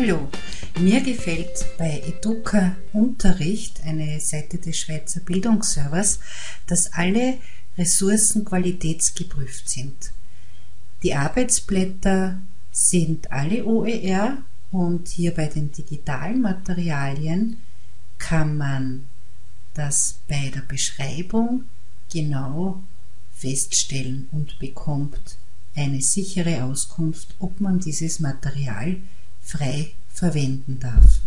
Hallo, mir gefällt bei Educa Unterricht, eine Seite des Schweizer Bildungsservers, dass alle Ressourcen qualitätsgeprüft sind. Die Arbeitsblätter sind alle OER und hier bei den digitalen Materialien kann man das bei der Beschreibung genau feststellen und bekommt eine sichere Auskunft, ob man dieses Material frei verwenden darf.